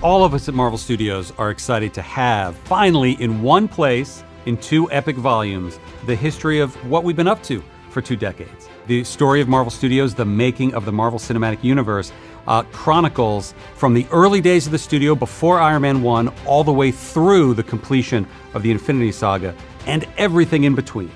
all of us at Marvel Studios are excited to have, finally, in one place, in two epic volumes, the history of what we've been up to for two decades. The story of Marvel Studios, the making of the Marvel Cinematic Universe, uh, chronicles from the early days of the studio before Iron Man 1 all the way through the completion of the Infinity Saga and everything in between.